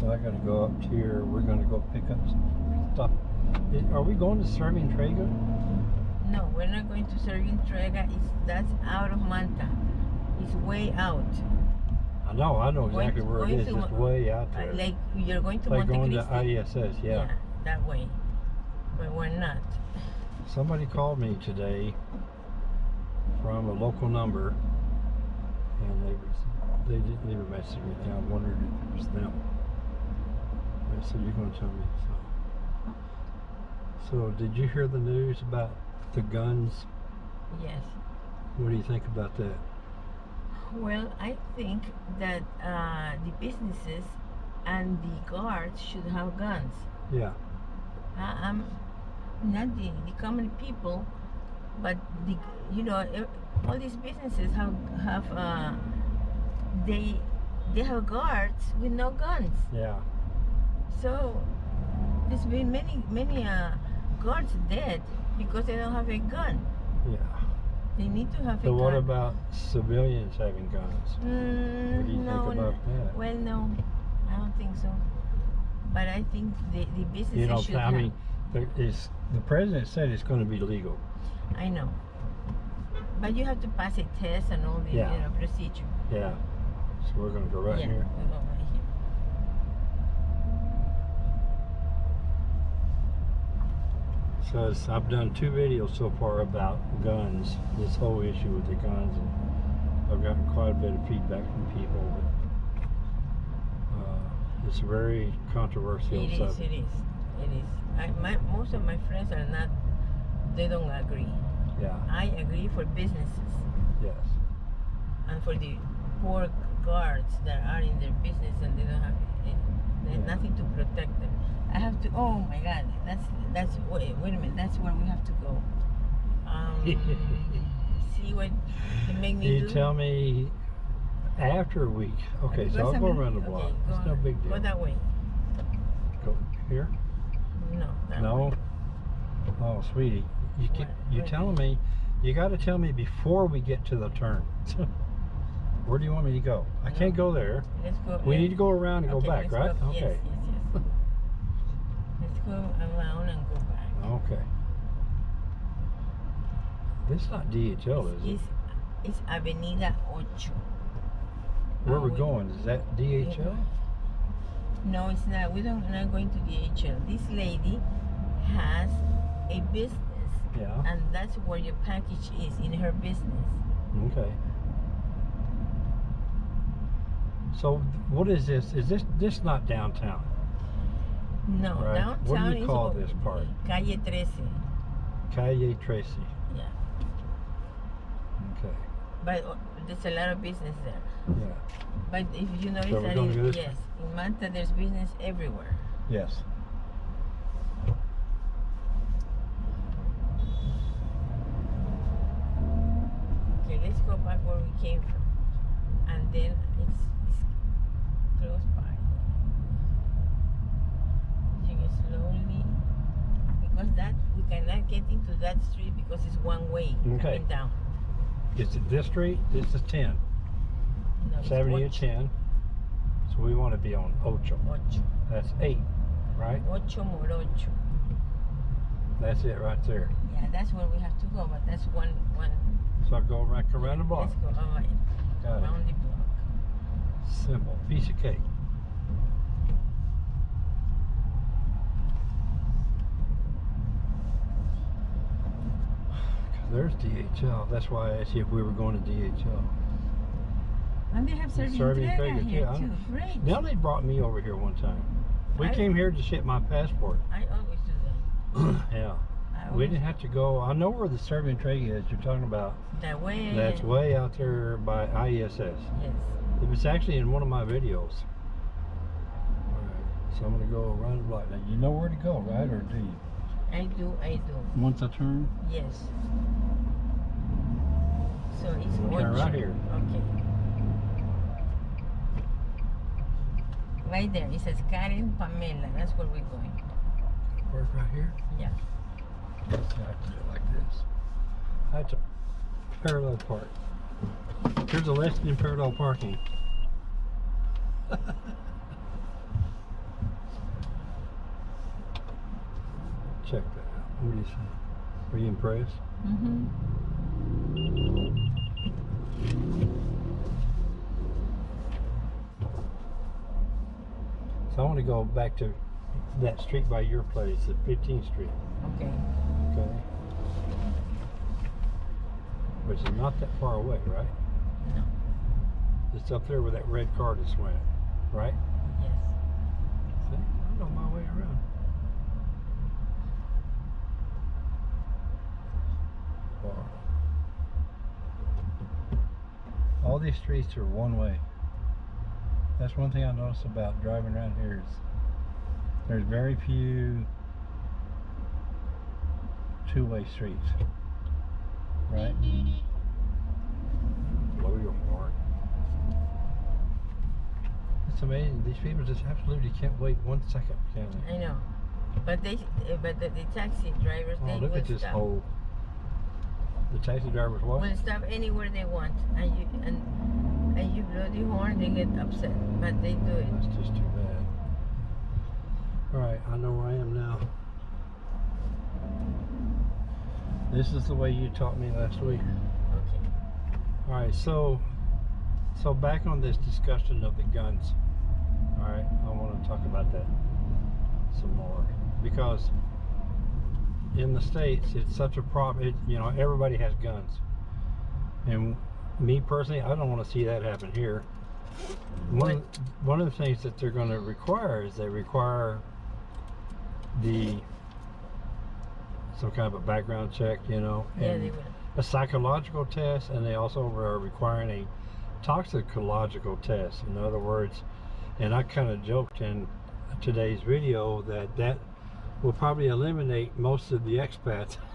so I gotta go up here. We're gonna go pick up some stuff. Are we going to Servientrega? No, we're not going to Serving Trega. It's that's out of Manta. It's way out. I know, I know exactly to- where it going is. to It's way out Uh, there. Like you're going to like Monte going to. ISS, yeah. that way. But we're not. Somebody called me today from a local number, and they they didn't leave a message with me. I wondered if it was them. They said you're going to tell me. So, so did you hear the news about the guns? Yes. What do you think about that? Well, I think that uh, the businesses and the guards should have guns. Yeah, I- I'm not the, the common people, but the you know all these businesses have have uh, they they have guards with no guns. yeah. So there's been many many uh, guards dead because they don't have a gun. Yeah. They need to have a So gun. what about civilians having guns? Mm, What do you no, think about that? Well, no, I don't think so. But I think the, the businesses You know, should I have. mean, there is the president said it's going to be legal. I know. But you have to pass a test and all the Yeah. you know, procedure. Yeah. So we're going to go right yeah, here. We go right here. Says I've done two videos so far about guns, this whole issue with the guns, and I've gotten quite a bit of feedback from people. But, uh, it's a very controversial It is, subject. it is, it is. I, my, most of my friends are not, they don't agree. Yeah. I agree for businesses Yes. and for the poor guards that are in their business and they don't have eh, there's Yeah. nothing to protect them. I have to. Oh my God, that's that's wait, wait a minute. That's where we have to go. Um, see what they make me You do. tell me after a week. Okay, so I'll go around the block. Okay, go it's no on. big deal. Go that way. Go here? No. That No. Way. Oh, sweetie, you What? you What? telling me? You got to tell me before we get to the turn. Where do you want me to go? I No. can't go there. Let's go. We need to go around and okay, go back, let's right? Go, Okay. Yes, yes, yes. Around and go back. Okay. This is not DHL, is it? It's, it's Avenida Ocho. Where we're ah, we- going? Is that DHL? No, it's not. We don't. We're not going to DHL. This lady has a business, Yeah. and that's where your package is in her business. Okay. So what is this? Is this this not downtown? No, Right. downtown What do you is call this part? Calle 13. Calle Trece. Yeah, Okay. but uh, there's a lot of business there. Yeah. But if you notice we're that, gonna in, go this way? yes, in Manta there's business everywhere. Yes. Okay, let's go back where we came from, and then it's, it's close by. You go slowly, because cannot get into that street because it's one way Okay. coming down. It's it this street? This is 10. No, 70 and 10. So we want to be on Ocho. ocho, That's 8, right? ocho morocho. That's it right there. Yeah, that's where we have to go, but that's one one. So I go right around the block. Let's go right, Got it. around the block. Simple. Piece of cake. There's DHL. That's why I asked you if we were going to DHL. And they have entrega entrega, here too, too. Great. Now they brought me over here one time. We I- came here to ship my passport. I always do that. yeah. We didn't have to go. I know where the Servientrega is. You're talking about. that way. That's way out there by ISS. Yes. It was actually in one of my videos. Alright, so I'm gonna go around the block. Now you know where to go, right? Or do you? I do, I do. Once I turn? Yes right here. Okay. Right there. It says Karen Pamela. That's where we're going. Park right here? Yeah. yeah do it like this. That's a parallel park. Here's a lesson in parallel parking. Check that out. What do you say? Are you impressed? Mm-hmm. So I want to go back to that street by your place, the 15th Street. Okay. Okay. Which is not that far away, right? No. It's up there where that red car just went, right? Yes. See, I know my way around. Wow. All these streets are one way. That's one thing I notice about driving around here is there's very few two-way streets. Right? Blow your horn. It's amazing. These people just absolutely can't wait one second, can they? I know. But they, uh, but the, the taxi drivers, Oh, they look at this stop. hole. The taxi driver's what? Will stop anywhere they want, and you and and you blow the horn, they get upset. But they do it. That's just too bad. Alright, I know where I am now. This is the way you taught me last week. Okay. Alright, so so back on this discussion of the guns. Alright, I want to talk about that some more. Because in the States it's such a problem it, you know, everybody has guns. And me personally, I don't want to see that happen here. One one of the things that they're going to require is they require the some kind of a background check, you know, Yeah, and they a psychological test, and they also are requiring a toxicological test. In other words, and I kind of joked in today's video that that will probably eliminate most of the expats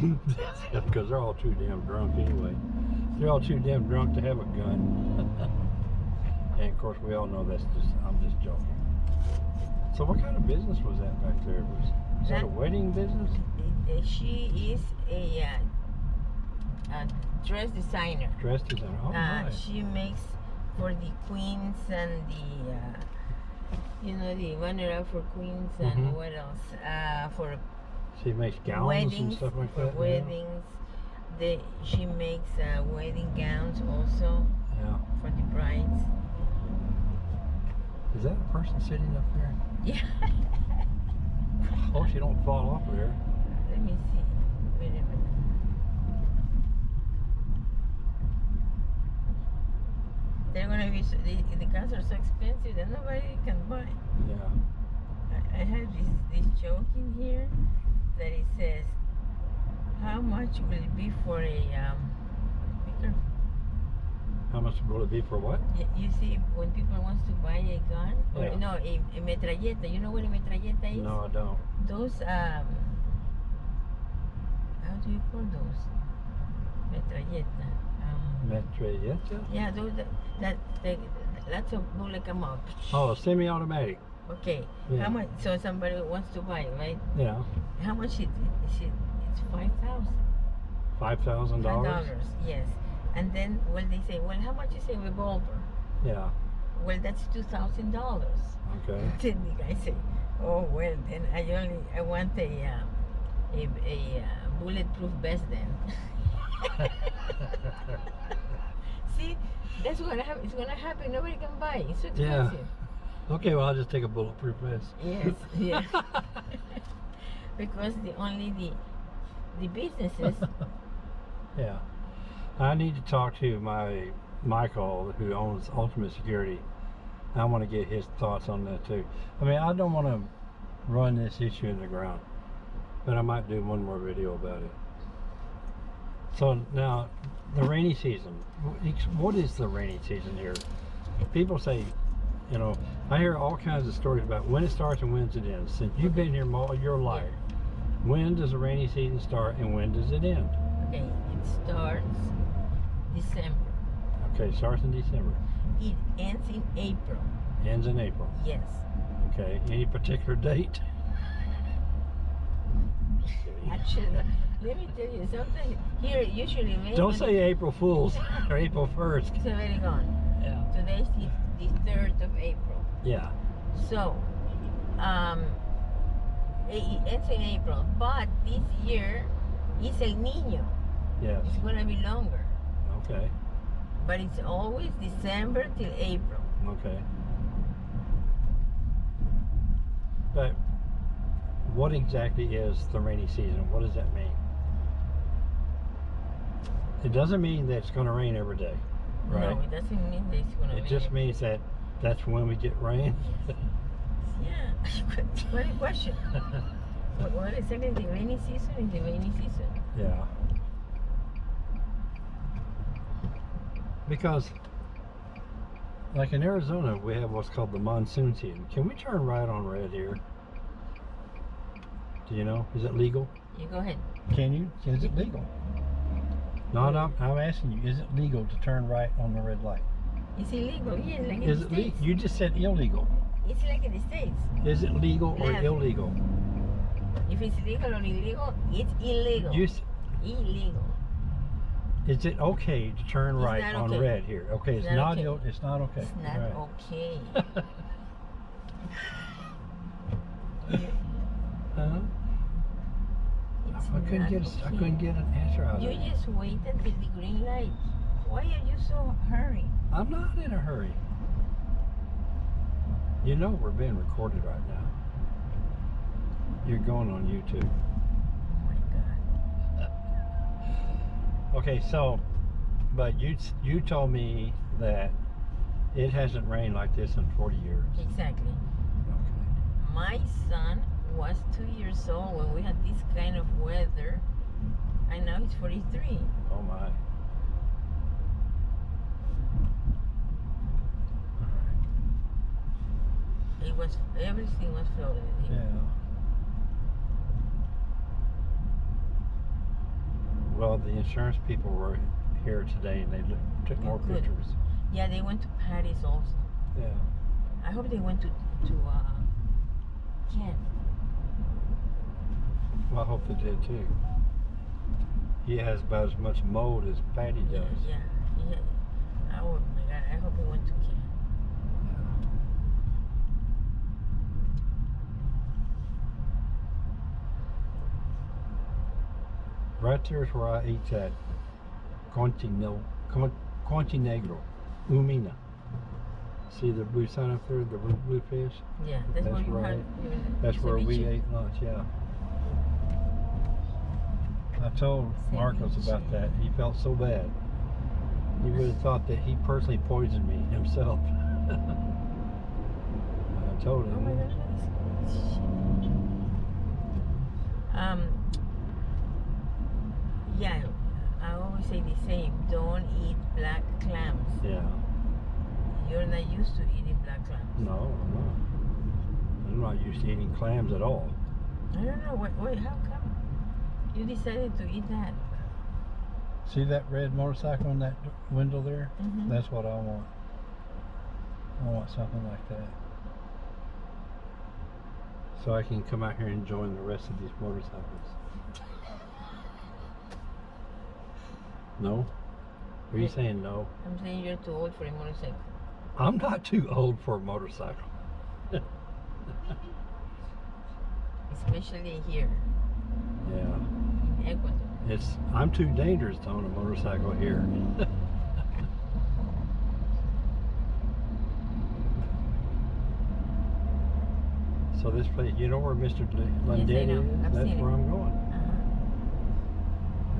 because they're all too damn drunk anyway. They're all too damn drunk to have a gun. and of course, we all know that's just I'm just joking. So, what kind of business was that back there? Was, was that a wedding business? She is a, uh, a dress designer. Dress designer. Oh, uh, nice. She makes for the queens and the, uh, you know, the runner-up for queens and Mhm. what else? Uh, for She makes gowns weddings, and stuff like that. yeah. weddings. The, she makes uh, wedding gowns also Yeah. for the brides. Is that a person sitting up there? Yeah. Oh, she don't fall off there. Let me see. Wait a minute. They're gonna be so, the, the cars are so expensive that nobody can buy. Yeah. I, I have this this joke in here that it says, "How much will it be for a um?" How much will it be for what? You see, when people wants to buy a gun, or Yeah. no, a, a metralleta. You know what a metralleta is? No, I don't. Those um. How do you call those? Metralleta. Um, Metralleta? yeah, those that that, that lots of bullet come up. Oh, semi-automatic. Okay. Yeah. How much? So somebody wants to buy, right? Yeah. How much is it? Is it? It's five thousand. Five thousand dollars. dollars. Yes. And then well, they say, well, how much is a revolver? Yeah. Well, that's two thousand dollars. Okay. Then the guy say, oh well, then I only I want a uh, a, a uh, bulletproof vest then. See, that's what hap- it's gonna happen. Nobody can buy. it. It's so Yeah. Okay, well I'll just take a bulletproof vest. Yes. Yeah. because the only the the businesses. yeah. I need to talk to my Michael who owns Ultimate Security. I want to get his thoughts on that too. I mean, I don't want to run this issue in the ground, but I might do one more video about it. So now, the rainy season. What is the rainy season here? People say, you know, I hear all kinds of stories about when it starts and when it ends. Since you've been here all your life, when does the rainy season start and when does it end? Okay, it starts December. Okay, starts in December, It ends in April. ends in April. Yes. Okay, any particular date? Actually, let me tell you something. Here, usually. Don't say April Fools or April 1st. It's already gone. Yeah. Today's the, the third of April. Yeah. So, um, It it ends in April, but this year it's El Nino. Yes. It's gonna be longer, Okay. but it's always December till April. Okay. But what exactly is the rainy season? What does that mean? It doesn't mean that it's going to rain every day, right? No, it doesn't mean that it's gonna it be. just means that that's when we get rain. Yeah. what a question. What, what exactly is the rainy season? Is the rainy season? yeah. Because, like in Arizona, we have what's called the monsoon season. Can we turn right on red here? Do you know? Is it legal? You go ahead. Can you? Is it legal? No, no, I'm asking you, is it legal to turn right on the red light? It's illegal. Yeah, like in Is the it legal? States. You just said illegal. It's like in the States. Is it legal or Left. illegal? If it's legal or illegal, it's illegal. You, s- illegal. is it okay to turn It's right not on okay. red here? Okay, it's, It's not not. okay. ill- It's not okay. It's not Right. okay. Uh-huh. It's I couldn't not get. a- I okay. couldn't get an answer out of You it. just wait until the green light. Why are you so hurry? I'm not in a hurry. You know we're being recorded right now. You're going on YouTube. Oh my God. Okay, so, but you you told me that it hasn't rained like this in 40 years. Exactly. Okay. My son was two years old when we had this kind of weather, and now he's 43. Oh my. Was everything was flooded. Yeah. Well, the insurance people were here today and they took more pictures. Yeah, they went to Paris also. Yeah. I hope they went to to uh, Kent. Well, I hope they did too. He has about as much mold as Patty Yeah, does. yeah, yeah. Oh my God! I hope he went to Kent. Right there's where I ate that Conti, no, Negro, Umina. See the blue sign up there, the blue, blue fish? Yeah, that's, That's right. had. That's where we ate lunch, yeah. I told Marcos about that. He felt so bad. He would have thought that he personally poisoned me himself. I told Oh my him. God! Um. Yeah, I always say the same. Don't eat black clams. Yeah. You're not used to eating black clams. No, I'm not. I'm not used to eating clams at all. I don't know. Wait, wait, how come you decided to eat that? See that red motorcycle in that window there? Mm -hmm. That's what I want. I want something like that. So I can come out here and join the rest of these motorcycles. No? Are you saying no? I'm saying you're too old for a motorcycle. I'm not too old for a motorcycle. Especially here Yeah. in Ecuador. It's I'm too dangerous to own a motorcycle here. so this place, you know where Mr. Yes, I know. is? That's where I'm going. Uh-huh.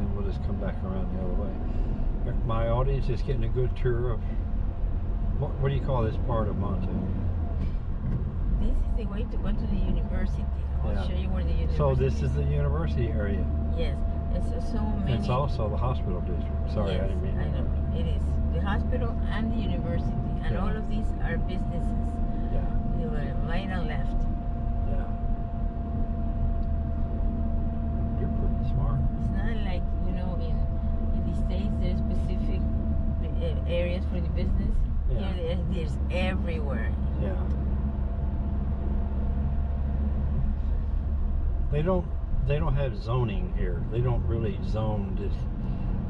And we'll just come back around the other way. My audience is getting a good tour of what, what do you call this part of Monte? This is the way to go to the university. I'll Yeah. show you where the university So this is the university area. Yes, it's so many. It's also the hospital district. Sorry, yes, I didn't mean I know. It is the hospital and the university, and Yeah. all of these are businesses. Yeah, They were right and left. yeah. You're pretty smart. It's not like you know in in the states there's specific uh, areas for the business. Yeah. Here there- there's everywhere. Yeah. They don't they don't have zoning here. They don't really zone this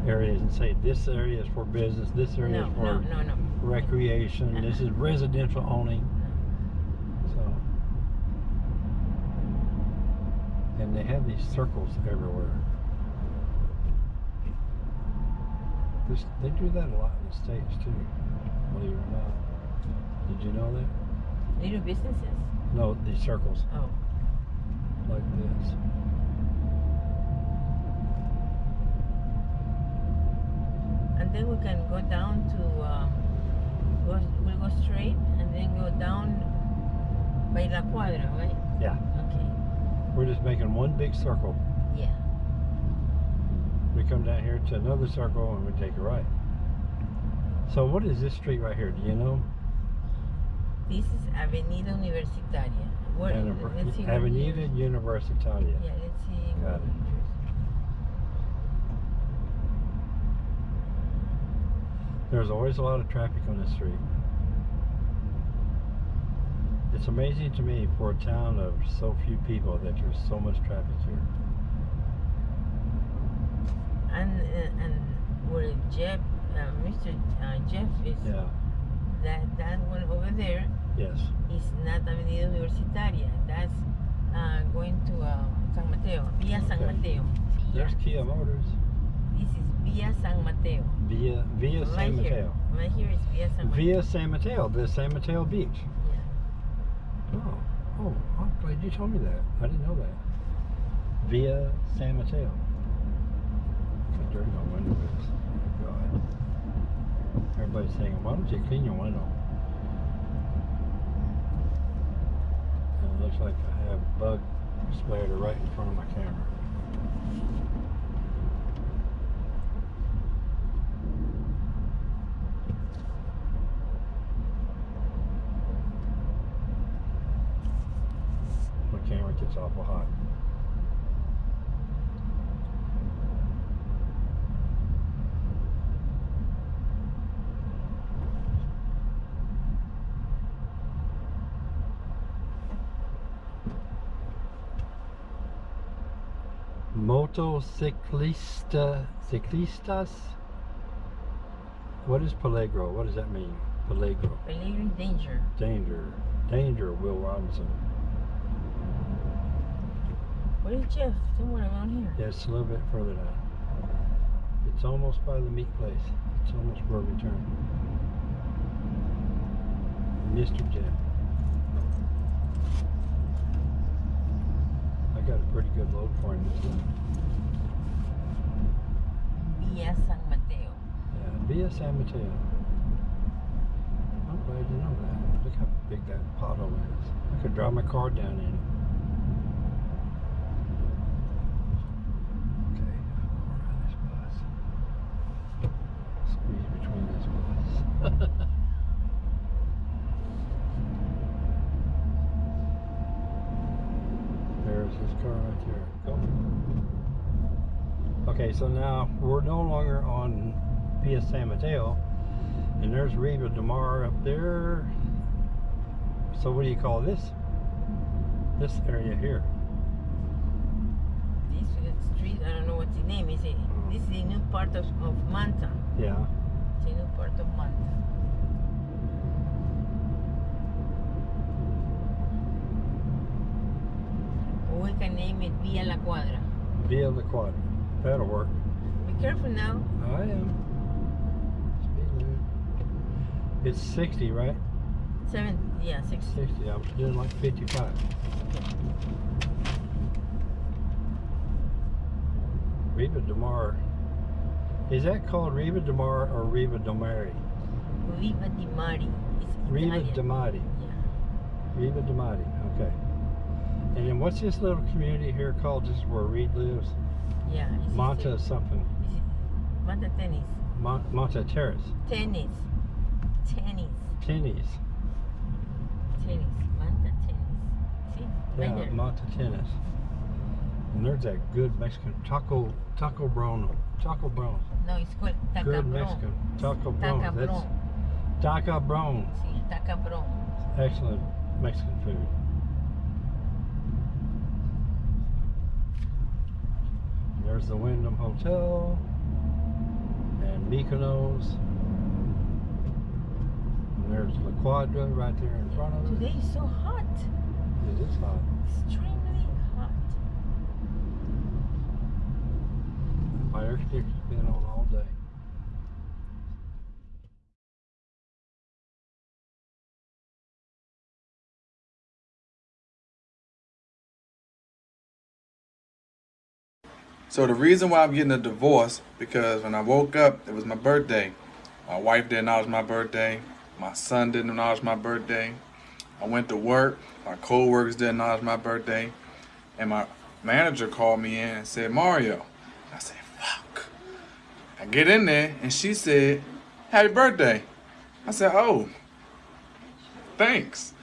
areas and say this area is for business, this area No, is for no, no, recreation, this is Uh-huh. Mm. Uh, uh-huh. residential only. So, And they have these circles everywhere. This, they do that a lot in the States too, believe it or not. Did you know that? They do businesses. No, these circles Oh. like this. And then we can go down to, uh, go, we'll go straight and then go down by La Cuadra, right? Yeah. Okay. We're just making one big circle. Yeah. We come down here to another circle and we take a right. So what is this street right here? Do you know? This is Avenida Universitaria. What, Univer- let's see Avenida Universitaria. Yeah, let's see. Got it. There's always a lot of traffic on this street. It's amazing to me for a town of so few people that there's so much traffic here. And uh, and where Jeff, uh, Mr. Uh, Jeff is, Yeah. that that one over there Yes. is not Avenida Universitaria. That's uh, going to uh, San Mateo, Via San Mateo. Via. There's Kia Motors. This is Via San Mateo. Via Via right San here. Mateo. Right here is Via San Mateo. Via San Mateo, the San Mateo Beach. Yeah. Oh, oh, I'm glad you told me that. I didn't know that. Via San Mateo. My window God. Everybody's saying, why don't you clean your window? And it looks like I have bug spider right in front of my camera. My camera gets awful hot. Motociclista, ciclistas? What is peligro? What does that mean? Peligro. Peligro danger. Danger. Danger, Will Robinson. Where is Jeff? Somewhere around here. Yeah, it's a little bit further down. It's almost by the meat place. It's almost where we turn. Mr. Jeff. I got a pretty good load for him this time. Via San Mateo. Yeah, via San Mateo. I'm glad you know that. Look how big that pothole is. I could drive my car down in it. Okay, I'll go around this bus. Squeeze between this bus. There's his car right there. Go. Okay, so now we're no longer on Via San Mateo, and there's Riva de Mar up there. So what do you call this? This area here. This is street, I don't know what's the name. Is it? This is the new part of, of Manta. Yeah. It's a new part of Manta. We can name it Via La Cuadra. Via La Cuadra. That'll work. Be careful now. I am. It's 60, right? Seven, yeah, six. 60. I was doing like 55. Riva de Mar. Is that called Riva de Mar or Riva de Mari? Riva di Mari. Riva de Mari. Yeah. Riva de Mari. Okay. And then what's this little community here called? This is where Reed lives? Yeah. it's just Monta a- something. Manta tennis. Mon- Monta Terrace. Tennis. Tennis. Tennis. Tennis. Manta tennis. See? Yeah, right. Monta Tennis. And there's that good Mexican taco taco brown taco brown. No, it's called Tacabron. Good Mexican taco brown. Tacabron. That's taco brown. See, Tacabron. Excellent Mexican food. There's the Wyndham Hotel and Mykonos. And there's La Cuadra right there in front of us. Today is so hot. It is hot. Extremely hot. Fire's been on all day. So the reason why I'm getting a divorce because when I woke up, it was my birthday. My wife didn't acknowledge my birthday. My son didn't acknowledge my birthday. I went to work. My co-workers didn't acknowledge my birthday. And my manager called me in and said, Mario. I said, fuck. I get in there and she said, happy birthday. I said, oh, thanks.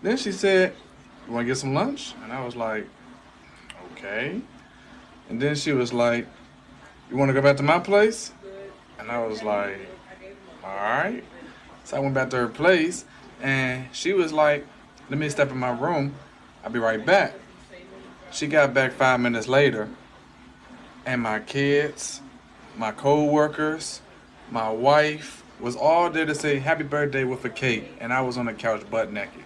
Then she said, you want to get some lunch? And I was like, okay. And then she was like, You want to go back to my place? And I was like, All right. So I went back to her place and she was like, Let me step in my room. I'll be right back. She got back five minutes later and my kids, my co workers, my wife was all there to say happy birthday with a cake. And I was on the couch butt naked.